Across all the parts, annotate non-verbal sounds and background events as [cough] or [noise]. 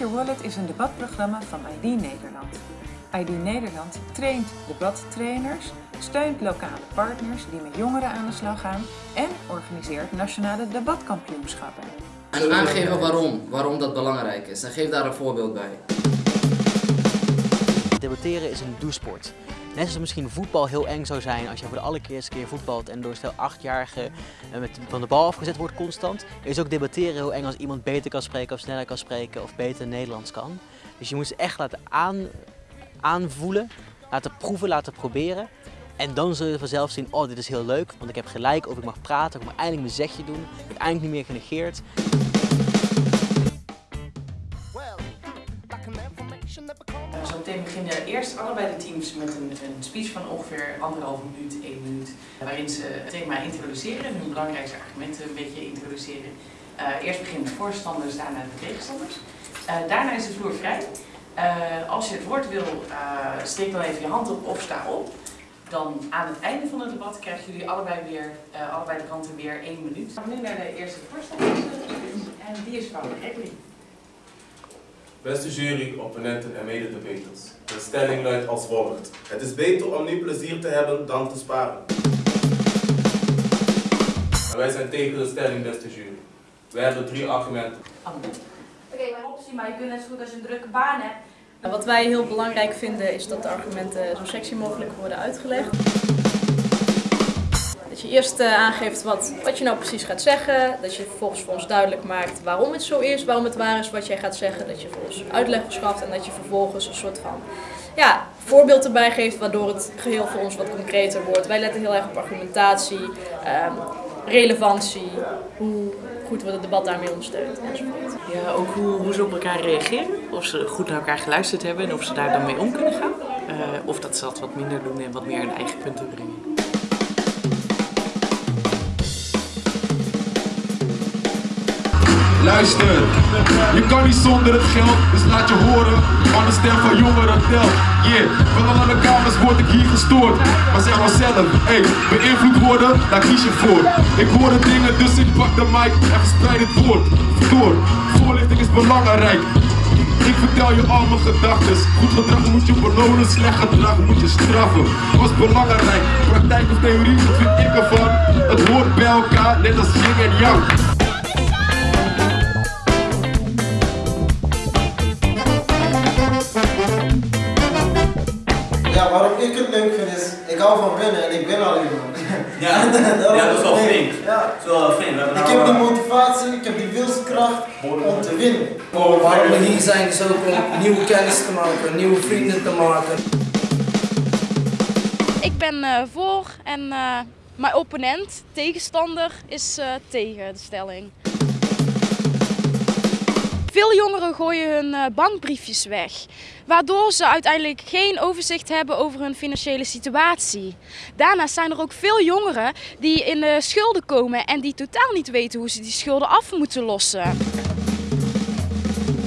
Your Wallet is een debatprogramma van ID Nederland. ID Nederland traint debattrainers, steunt lokale partners die met jongeren aan de slag gaan en organiseert nationale debatkampioenschappen. En aangeven waarom, waarom dat belangrijk is. En geef daar een voorbeeld bij. Debatteren is een doesport. Net zoals misschien voetbal heel eng zou zijn als je voor de allereerste keer voetbalt en door stel achtjarige met van de bal afgezet wordt constant, is ook debatteren heel eng als iemand beter kan spreken of sneller kan spreken of beter Nederlands kan. Dus je moet ze echt laten aan, aanvoelen, laten proeven, laten proberen. En dan zul je vanzelf zien, oh dit is heel leuk, want ik heb gelijk of ik mag praten, ik mag eindelijk mijn zegje doen, ik word eindelijk niet meer genegeerd. Allebei de teams met een, een speech van ongeveer anderhalve minuut, één minuut. Waarin ze het thema introduceren, hun belangrijkste argumenten een beetje introduceren. Uh, eerst beginnen de voorstanders, daarna de tegenstanders. Uh, daarna is de vloer vrij. Uh, als je het woord wil, steek dan even je hand op of sta op. Dan aan het einde van het debat krijgen jullie allebei weer, allebei de kanten weer één minuut. We gaan nu naar de eerste voorstander en die is van Gregory. Beste jury, opponenten en mededebaters. De stelling luidt als volgt. Het is beter om nu plezier te hebben dan te sparen. En wij zijn tegen de stelling, beste jury. Wij hebben drie argumenten. Oké, okay, mijn optie, maar je kunt net zo goed als je een drukke baan hebt. Wat wij heel belangrijk vinden is dat de argumenten zo sexy mogelijk worden uitgelegd. Dat je eerst uh, aangeeft wat, wat je nou precies gaat zeggen. Dat je vervolgens voor ons duidelijk maakt waarom het zo is, waarom het waar is wat jij gaat zeggen. Dat je voor ons uitleg verschaft en dat je vervolgens een soort van ja, voorbeeld erbij geeft waardoor het geheel voor ons wat concreter wordt. Wij letten heel erg op argumentatie, um, relevantie, hoe goed wordt het debat daarmee ondersteund enzovoort. Ja, ook hoe, hoe ze op elkaar reageren. Of ze goed naar elkaar geluisterd hebben en of ze daar dan mee om kunnen gaan. Uh, of dat ze dat wat minder doen en wat meer hun eigen punten brengen. Luister, je kan niet zonder het geld, dus laat je horen. Van de stem van jongeren telt. Yeah, van alle kamers word ik hier gestoord. Maar zeg maar zelf, hey, beïnvloed worden, daar kies je voor. Ik hoor de dingen, dus ik pak de mic en verspreid het woord. Door, voorlichting is belangrijk. Ik vertel je al mijn gedachten. Goed gedrag moet je belonen, slecht gedrag moet je straffen. Was belangrijk, praktijk of theorie, wat vind ik ervan? Het hoort bij elkaar, net als yin en yang. Ik hou van winnen en ik win alleen maar. Ja, [laughs] ja dat is wel flink. Ja. Dat is wel flink. Ik heb die motivatie, ik heb die wilskracht om te winnen. Waarom we hier zijn is ook om nieuwe kennis te maken, nieuwe vrienden te maken. Ik ben uh, voor en uh, mijn opponent, tegenstander, is uh, tegen de stelling. Veel jongeren gooien hun bankbriefjes weg, waardoor ze uiteindelijk geen overzicht hebben over hun financiële situatie. Daarnaast zijn er ook veel jongeren die in de schulden komen en die totaal niet weten hoe ze die schulden af moeten lossen.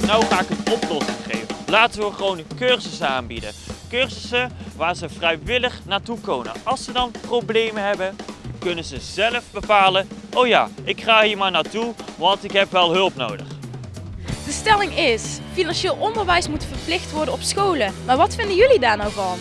Nou ga ik een oplossing geven. Laten we gewoon cursussen aanbieden. Cursussen waar ze vrijwillig naartoe komen. Als ze dan problemen hebben, kunnen ze zelf bepalen, oh ja, ik ga hier maar naartoe, want ik heb wel hulp nodig. Stelling is, financieel onderwijs moet verplicht worden op scholen. Maar wat vinden jullie daar nou van?